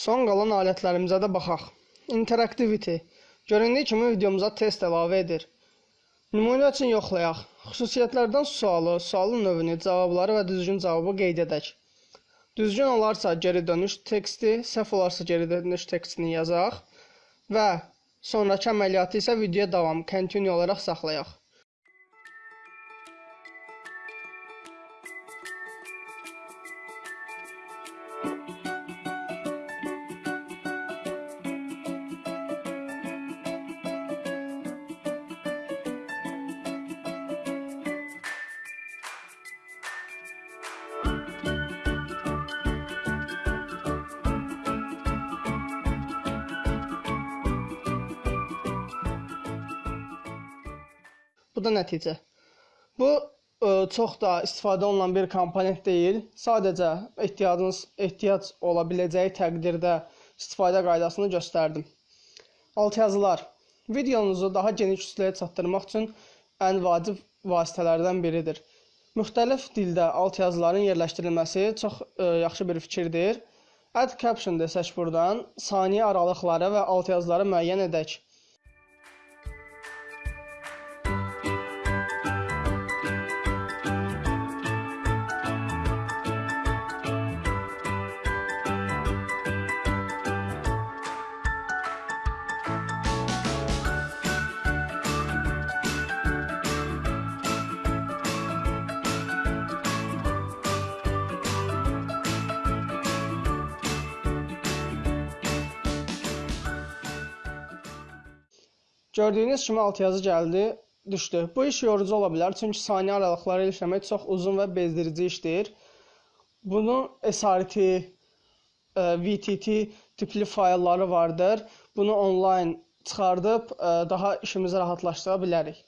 Son qalan alətlərimizə də baxaq. Interactivity. Göründüyü kimi videomuza test əlavə edir. Nümunə üçün yoxlayaq. Xüsusiyyətlərdən sualı, sualın növünü, cavabları və düzgün cavabı qeyd edək. Düzgün olarsa geri dönüş teksti, səhv olarsa geri dönüş tekstini yazaq və sonrakı əməliyyatı isə videoya davam, continue olaraq saxlayaq. Bu da nəticə. Bu ə, çox da istifadə olunan bir komponent deyil. Sadəcə ehtiyacınız ehtiyac ola biləcəyi təqdirdə istifadə qaydasını göstərdim. Altyazılar. Videonuzu daha geniş kütləyə çatdırmaq üçün ən vacib vasitələrdən biridir. Müxtəlif dildə altyazıların yerləşdirilməsi çox ə, yaxşı bir fikirdir. Add caption desək burdan saniyə aralıqları və altyazıları müəyyən edək. Gördüyünüz kimi altyazı gəldi, düşdü. Bu iş yorucu ola bilər, çünki saniyə aralıqları ilə işləmək çox uzun və bezdirici işdir. Bunun SRT, e, VTT tipli faylları vardır. Bunu onlayn çıxardıb e, daha işimizi rahatlaşdıra bilərik.